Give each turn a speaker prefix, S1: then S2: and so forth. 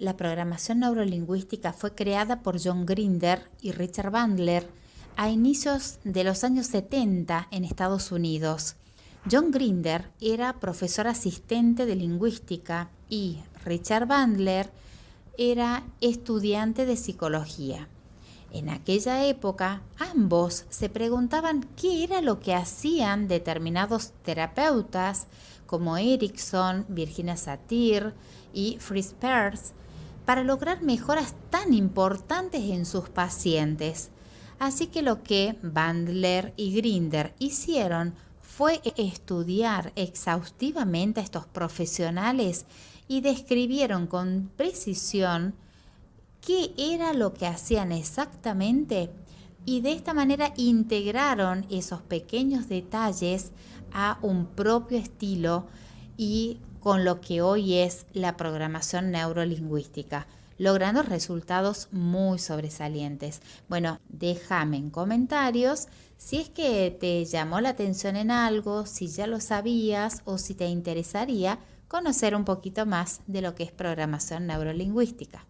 S1: la programación neurolingüística fue creada por John Grinder y Richard Bandler a inicios de los años 70 en Estados Unidos. John Grinder era profesor asistente de lingüística y Richard Bandler era estudiante de psicología. En aquella época, ambos se preguntaban qué era lo que hacían determinados terapeutas como Erickson, Virginia Satir y Fritz Perls para lograr mejoras tan importantes en sus pacientes. Así que lo que Bandler y Grinder hicieron fue estudiar exhaustivamente a estos profesionales y describieron con precisión qué era lo que hacían exactamente y de esta manera integraron esos pequeños detalles a un propio estilo y con lo que hoy es la programación neurolingüística, logrando resultados muy sobresalientes. Bueno, déjame en comentarios si es que te llamó la atención en algo, si ya lo sabías o si te interesaría conocer un poquito más de lo que es programación neurolingüística.